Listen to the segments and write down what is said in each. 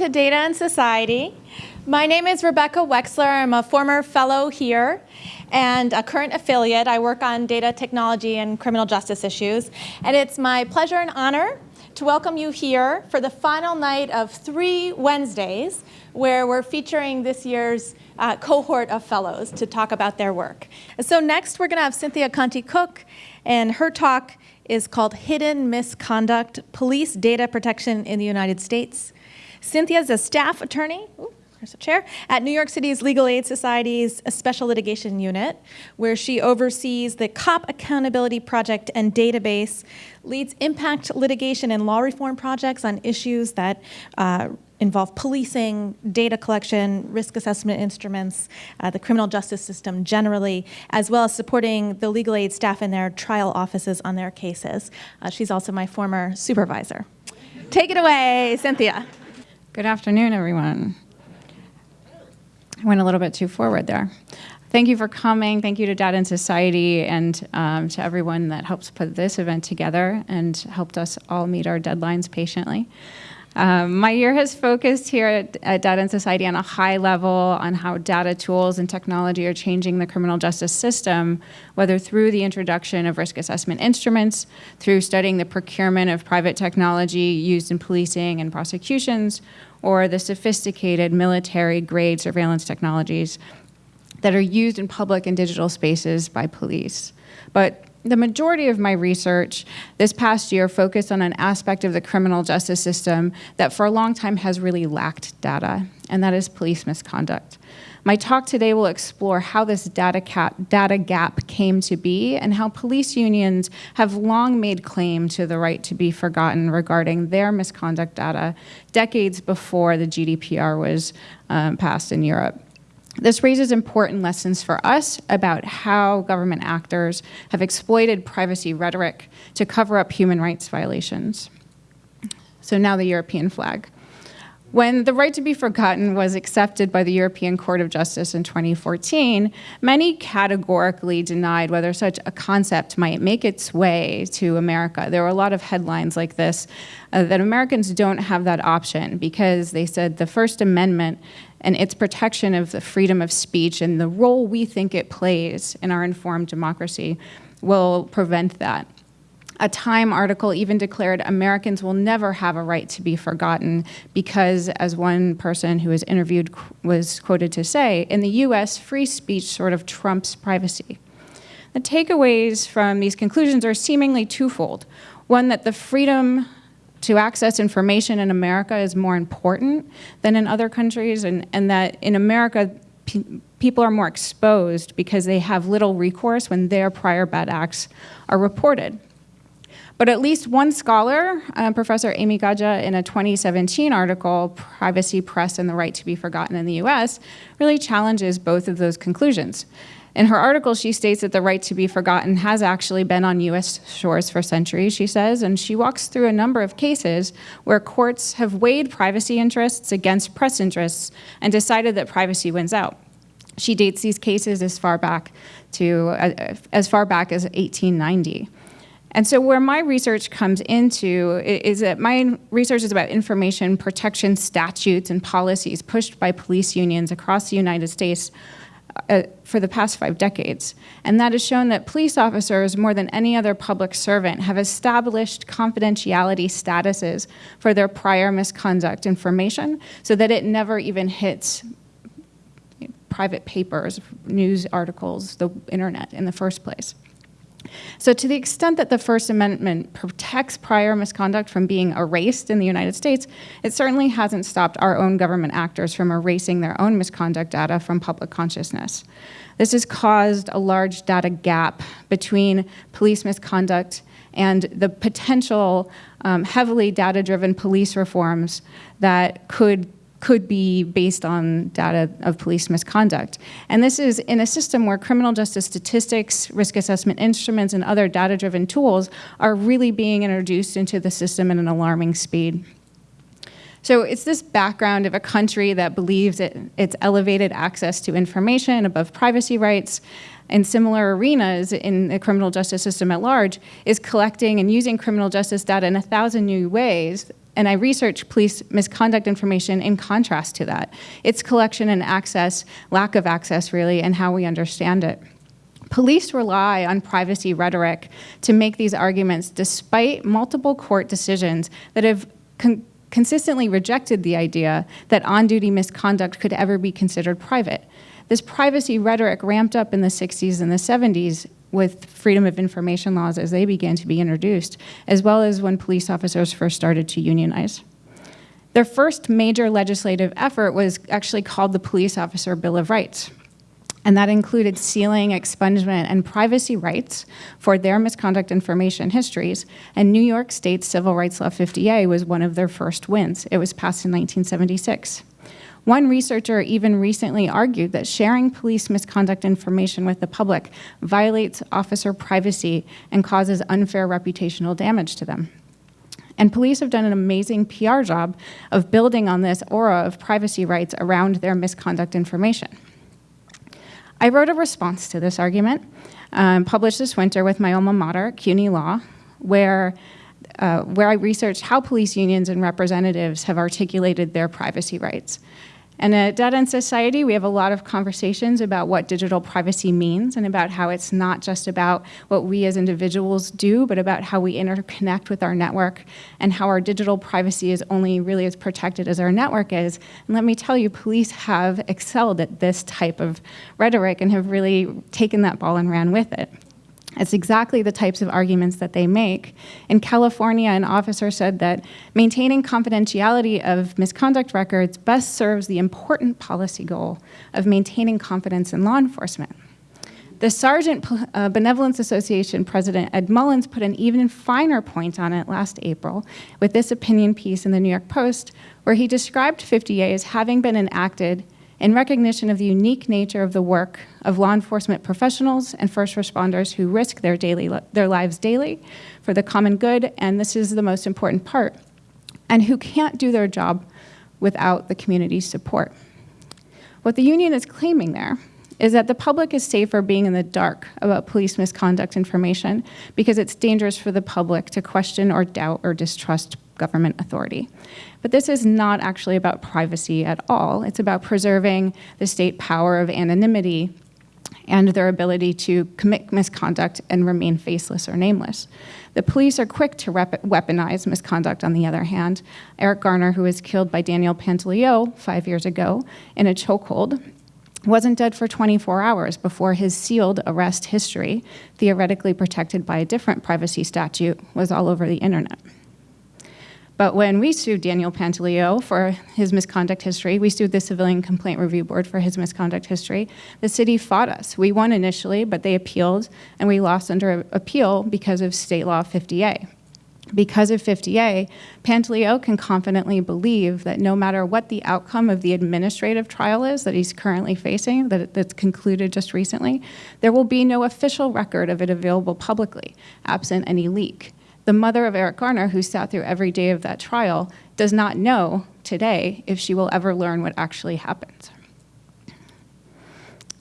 to Data and Society. My name is Rebecca Wexler. I'm a former fellow here and a current affiliate. I work on data technology and criminal justice issues. And it's my pleasure and honor to welcome you here for the final night of three Wednesdays where we're featuring this year's uh, cohort of fellows to talk about their work. So next we're going to have Cynthia Conti Cook and her talk is called Hidden Misconduct, Police Data Protection in the United States. Cynthia is a staff attorney, ooh, there's a chair, at New York City's Legal Aid Society's Special Litigation Unit, where she oversees the COP Accountability Project and database, leads impact litigation and law reform projects on issues that uh, involve policing, data collection, risk assessment instruments, uh, the criminal justice system generally, as well as supporting the legal aid staff in their trial offices on their cases. Uh, she's also my former supervisor. Take it away, Cynthia. Good afternoon, everyone. I went a little bit too forward there. Thank you for coming. Thank you to Data and Society and um, to everyone that helps put this event together and helped us all meet our deadlines patiently. Um, my year has focused here at, at, Data and Society on a high level on how data tools and technology are changing the criminal justice system, whether through the introduction of risk assessment instruments, through studying the procurement of private technology used in policing and prosecutions, or the sophisticated military-grade surveillance technologies that are used in public and digital spaces by police. But the majority of my research this past year focused on an aspect of the criminal justice system that for a long time has really lacked data, and that is police misconduct. My talk today will explore how this data, cap, data gap came to be and how police unions have long made claim to the right to be forgotten regarding their misconduct data decades before the GDPR was um, passed in Europe. This raises important lessons for us about how government actors have exploited privacy rhetoric to cover up human rights violations. So now the European flag. When the right to be forgotten was accepted by the European Court of Justice in 2014, many categorically denied whether such a concept might make its way to America. There were a lot of headlines like this, uh, that Americans don't have that option because they said the First Amendment and its protection of the freedom of speech and the role we think it plays in our informed democracy will prevent that. A Time article even declared Americans will never have a right to be forgotten because, as one person who was interviewed was quoted to say, in the US, free speech sort of trumps privacy. The takeaways from these conclusions are seemingly twofold. One, that the freedom to access information in America is more important than in other countries, and, and that in America, pe people are more exposed because they have little recourse when their prior bad acts are reported. But at least one scholar, uh, Professor Amy Gajda, in a 2017 article, Privacy, Press, and the Right to be Forgotten in the US, really challenges both of those conclusions. In her article, she states that the right to be forgotten has actually been on US shores for centuries, she says, and she walks through a number of cases where courts have weighed privacy interests against press interests and decided that privacy wins out. She dates these cases as far back to uh, as far back as 1890. And so where my research comes into is that my research is about information protection statutes and policies pushed by police unions across the United States uh, for the past five decades. And that has shown that police officers, more than any other public servant, have established confidentiality statuses for their prior misconduct information so that it never even hits private papers, news articles, the internet in the first place. So to the extent that the First Amendment protects prior misconduct from being erased in the United States, it certainly hasn't stopped our own government actors from erasing their own misconduct data from public consciousness. This has caused a large data gap between police misconduct and the potential um, heavily data-driven police reforms that could could be based on data of police misconduct. And this is in a system where criminal justice statistics, risk assessment instruments, and other data-driven tools are really being introduced into the system at an alarming speed. So it's this background of a country that believes it, its elevated access to information above privacy rights and similar arenas in the criminal justice system at large is collecting and using criminal justice data in a thousand new ways and I researched police misconduct information in contrast to that, its collection and access, lack of access really, and how we understand it. Police rely on privacy rhetoric to make these arguments despite multiple court decisions that have con consistently rejected the idea that on-duty misconduct could ever be considered private. This privacy rhetoric ramped up in the 60s and the 70s with freedom of information laws as they began to be introduced, as well as when police officers first started to unionize. Their first major legislative effort was actually called the Police Officer Bill of Rights and that included sealing, expungement, and privacy rights for their misconduct information histories, and New York State's Civil Rights Law 50A was one of their first wins. It was passed in 1976. One researcher even recently argued that sharing police misconduct information with the public violates officer privacy and causes unfair reputational damage to them. And police have done an amazing PR job of building on this aura of privacy rights around their misconduct information. I wrote a response to this argument, um, published this winter with my alma mater, CUNY Law, where, uh, where I researched how police unions and representatives have articulated their privacy rights. And at Data and Society, we have a lot of conversations about what digital privacy means and about how it's not just about what we as individuals do, but about how we interconnect with our network and how our digital privacy is only really as protected as our network is. And let me tell you, police have excelled at this type of rhetoric and have really taken that ball and ran with it. It's exactly the types of arguments that they make. In California, an officer said that maintaining confidentiality of misconduct records best serves the important policy goal of maintaining confidence in law enforcement. The Sergeant uh, Benevolent Association president, Ed Mullins, put an even finer point on it last April with this opinion piece in the New York Post, where he described 50A as having been enacted in recognition of the unique nature of the work of law enforcement professionals and first responders who risk their, daily, their lives daily for the common good, and this is the most important part, and who can't do their job without the community's support. What the union is claiming there is that the public is safer being in the dark about police misconduct information because it's dangerous for the public to question or doubt or distrust government authority. But this is not actually about privacy at all. It's about preserving the state power of anonymity and their ability to commit misconduct and remain faceless or nameless. The police are quick to weaponize misconduct, on the other hand. Eric Garner, who was killed by Daniel Pantaleo five years ago in a chokehold, wasn't dead for 24 hours before his sealed arrest history, theoretically protected by a different privacy statute, was all over the internet. But when we sued Daniel Pantaleo for his misconduct history, we sued the Civilian Complaint Review Board for his misconduct history, the city fought us. We won initially, but they appealed, and we lost under appeal because of state law 50A. Because of 50A, Pantaleo can confidently believe that no matter what the outcome of the administrative trial is that he's currently facing, that that's concluded just recently, there will be no official record of it available publicly, absent any leak. The mother of Eric Garner, who sat through every day of that trial, does not know today if she will ever learn what actually happened.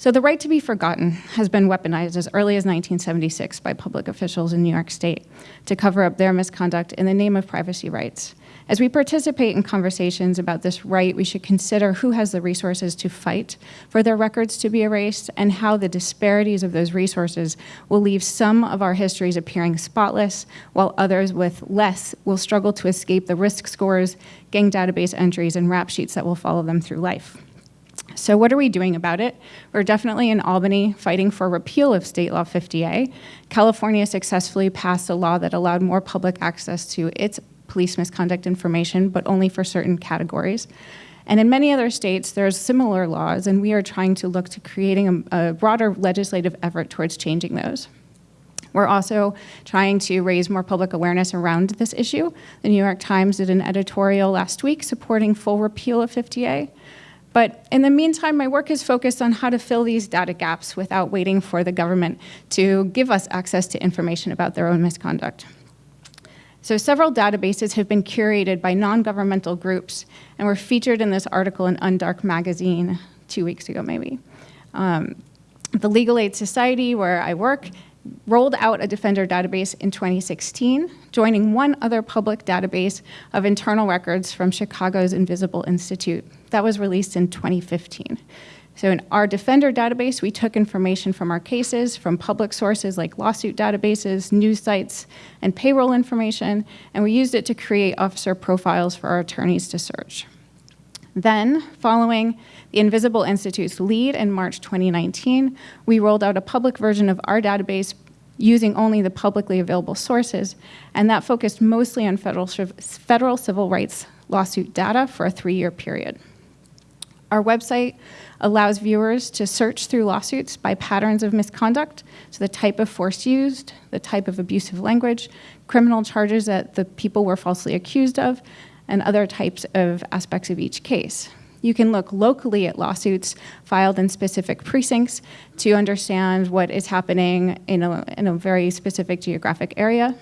So the right to be forgotten has been weaponized as early as 1976 by public officials in New York State to cover up their misconduct in the name of privacy rights. As we participate in conversations about this right, we should consider who has the resources to fight for their records to be erased and how the disparities of those resources will leave some of our histories appearing spotless, while others with less will struggle to escape the risk scores, gang database entries, and rap sheets that will follow them through life. So what are we doing about it? We're definitely in Albany fighting for repeal of State Law 50A. California successfully passed a law that allowed more public access to its police misconduct information, but only for certain categories. And in many other states, there's similar laws, and we are trying to look to creating a, a broader legislative effort towards changing those. We're also trying to raise more public awareness around this issue. The New York Times did an editorial last week supporting full repeal of 50A. But in the meantime, my work is focused on how to fill these data gaps without waiting for the government to give us access to information about their own misconduct. So several databases have been curated by non-governmental groups and were featured in this article in Undark magazine two weeks ago maybe. Um, the Legal Aid Society, where I work, rolled out a Defender database in 2016, joining one other public database of internal records from Chicago's Invisible Institute. That was released in 2015. So in our Defender database, we took information from our cases, from public sources like lawsuit databases, news sites, and payroll information, and we used it to create officer profiles for our attorneys to search. Then, following the Invisible Institute's lead in March 2019, we rolled out a public version of our database using only the publicly available sources, and that focused mostly on federal, federal civil rights lawsuit data for a three-year period. Our website allows viewers to search through lawsuits by patterns of misconduct, so the type of force used, the type of abusive language, criminal charges that the people were falsely accused of, and other types of aspects of each case. You can look locally at lawsuits filed in specific precincts to understand what is happening in a, in a very specific geographic area.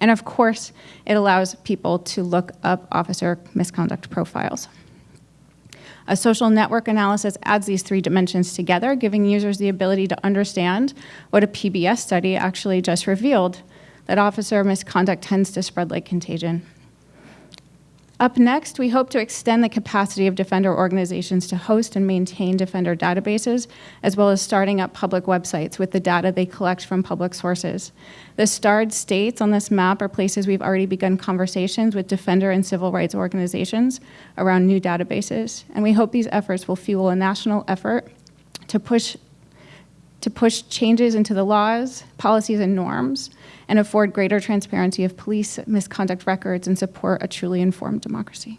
And of course, it allows people to look up officer misconduct profiles. A social network analysis adds these three dimensions together, giving users the ability to understand what a PBS study actually just revealed, that officer misconduct tends to spread like contagion. Up next, we hope to extend the capacity of Defender organizations to host and maintain Defender databases, as well as starting up public websites with the data they collect from public sources. The starred states on this map are places we've already begun conversations with Defender and civil rights organizations around new databases, and we hope these efforts will fuel a national effort to push to push changes into the laws, policies, and norms and afford greater transparency of police misconduct records and support a truly informed democracy.